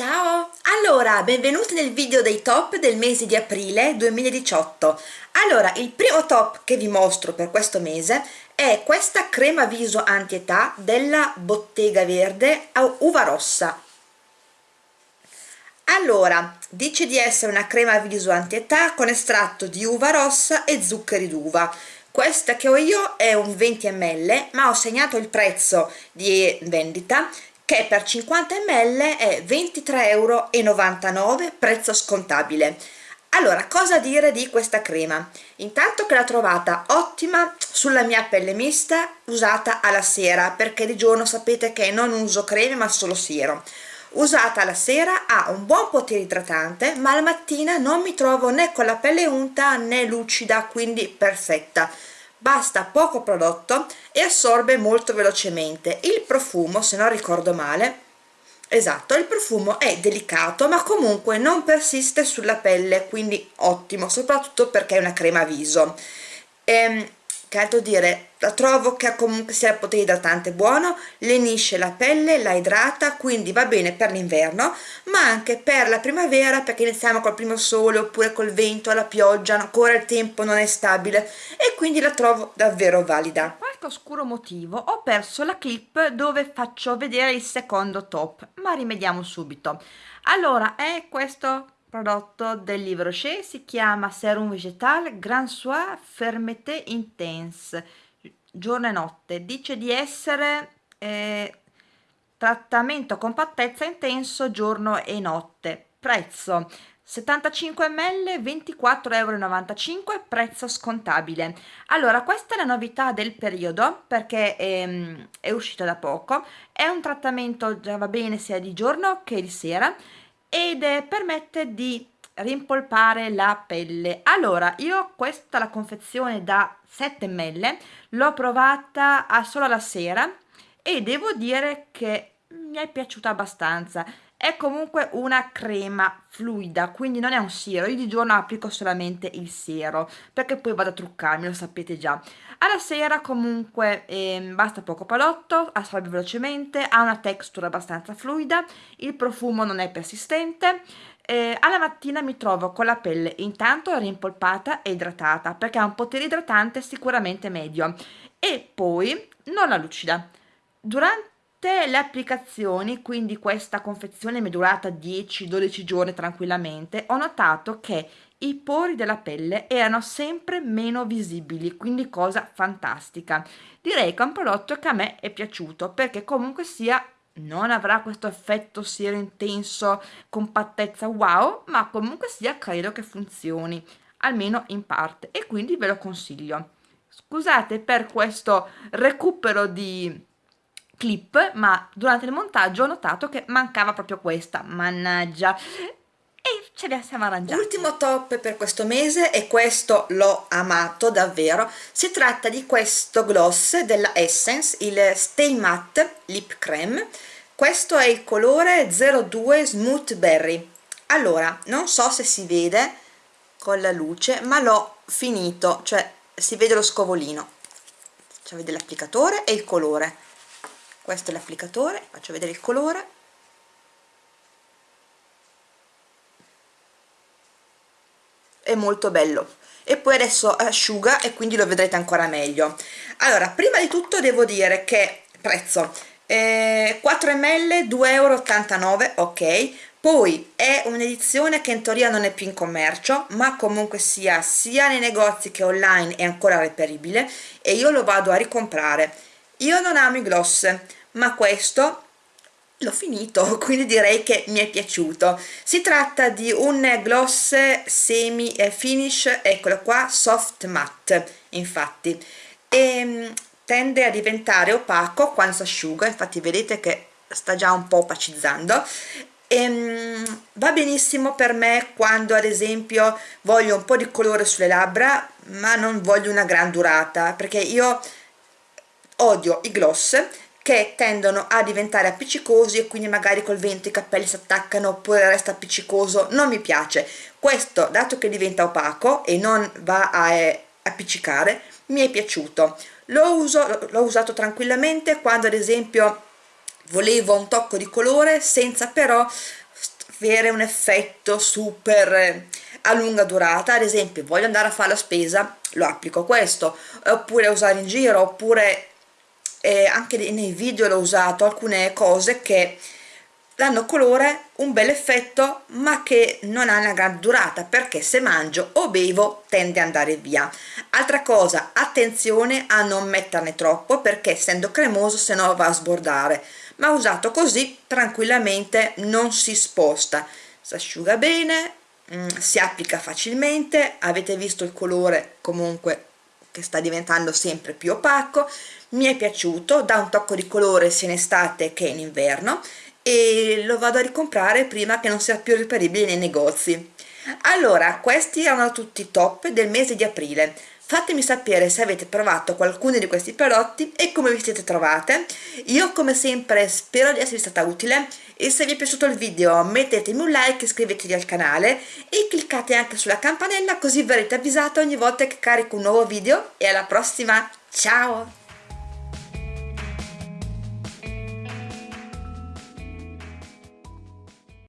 Ciao! Allora, benvenuti nel video dei top del mese di aprile 2018. Allora, il primo top che vi mostro per questo mese è questa crema viso anti-età della Bottega Verde a uva rossa. Allora, dice di essere una crema viso anti-età con estratto di uva rossa e zuccheri d'uva. Questa che ho io è un 20 ml, ma ho segnato il prezzo di vendita che per 50 ml è 23,99 euro prezzo scontabile. Allora cosa dire di questa crema? Intanto che l'ho trovata ottima sulla mia pelle mista usata alla sera perché di giorno sapete che non uso creme ma solo siero. Usata alla sera ha un buon potere idratante ma la mattina non mi trovo né con la pelle unta né lucida quindi perfetta basta poco prodotto e assorbe molto velocemente. Il profumo se non ricordo male esatto il profumo è delicato ma comunque non persiste sulla pelle quindi ottimo soprattutto perché è una crema viso. Ehm, altro dire? La trovo che comunque sia potere idratante buono lenisce la pelle la idrata quindi va bene per l'inverno ma anche per la primavera perché iniziamo col primo sole oppure col vento la pioggia ancora il tempo non è stabile e quindi la trovo davvero valida. Qualche oscuro motivo ho perso la clip dove faccio vedere il secondo top ma rimediamo subito. Allora è questo prodotto del Livre Rocher si chiama Serum Vegetal Grand Soir Fermeté Intense. Giorno e notte. Dice di essere eh, trattamento compattezza intenso giorno e notte. Prezzo 75 ml 24,95 euro prezzo scontabile. Allora questa è la novità del periodo perché è, ehm, è uscita da poco. È un trattamento già va bene sia di giorno che di sera ed eh, permette di rimpolpare la pelle. Allora io questa la confezione da 7 ml l'ho provata solo la sera e devo dire che mi è piaciuta abbastanza è comunque una crema fluida quindi non è un siero. Io di giorno applico solamente il siero perché poi vado a truccarmi lo sapete già. Alla sera comunque eh, basta poco prodotto assorbe velocemente ha una texture abbastanza fluida il profumo non è persistente eh, alla mattina mi trovo con la pelle intanto rimpolpata e idratata perché ha un potere idratante sicuramente medio e poi non la lucida. Durante tutte le applicazioni, quindi questa confezione mi è durata 10-12 giorni tranquillamente, ho notato che i pori della pelle erano sempre meno visibili, quindi cosa fantastica. Direi che è un prodotto che a me è piaciuto perché comunque sia non avrà questo effetto siero intenso, compattezza wow, ma comunque sia credo che funzioni, almeno in parte, e quindi ve lo consiglio. Scusate per questo recupero di clip ma durante il montaggio ho notato che mancava proprio questa. Mannaggia. E ce la siamo arrangiati. Ultimo top per questo mese e questo l'ho amato davvero. Si tratta di questo gloss della Essence il Stay Matte Lip Creme questo è il colore 02 Smooth Berry. Allora non so se si vede con la luce ma l'ho finito cioè si vede lo scovolino. Cioè vede l'applicatore e il colore questo è l'applicatore faccio vedere il colore. È molto bello. E poi adesso asciuga e quindi lo vedrete ancora meglio. Allora prima di tutto devo dire che prezzo? Eh, 4 ml 2,89 euro ok. Poi è un'edizione che in teoria non è più in commercio ma comunque sia sia nei negozi che online è ancora reperibile e io lo vado a ricomprare io non amo i gloss ma questo l'ho finito quindi direi che mi è piaciuto. Si tratta di un gloss semi finish eccolo qua soft matte infatti. E ehm, tende a diventare opaco quando si asciuga infatti vedete che sta già un po' opacizzando. E, ehm, va benissimo per me quando ad esempio voglio un po' di colore sulle labbra ma non voglio una gran durata perché io odio i gloss che tendono a diventare appiccicosi e quindi magari col vento i capelli si attaccano oppure resta appiccicoso. Non mi piace. Questo dato che diventa opaco e non va a eh, appiccicare mi è piaciuto. L'ho uso, usato tranquillamente quando ad esempio volevo un tocco di colore senza però avere un effetto super eh, a lunga durata. Ad esempio voglio andare a fare la spesa lo applico questo. Oppure usare in giro oppure eh, anche nei video l'ho usato alcune cose che danno colore un bel effetto ma che non ha una gran durata perché se mangio o bevo tende ad andare via. Altra cosa attenzione a non metterne troppo perché essendo cremoso se no va a sbordare. Ma usato così tranquillamente non si sposta. Si asciuga bene mm, si applica facilmente avete visto il colore comunque che sta diventando sempre più opaco. Mi è piaciuto dà un tocco di colore sia in estate che in inverno e lo vado a ricomprare prima che non sia più reperibile nei negozi. Allora questi erano tutti i top del mese di aprile fatemi sapere se avete provato qualcuno di questi prodotti e come vi siete trovate. Io come sempre spero di esservi stata utile. E se vi è piaciuto il video mettetemi un like iscrivetevi al canale e cliccate anche sulla campanella così verrete avvisati ogni volta che carico un nuovo video. E alla prossima! Ciao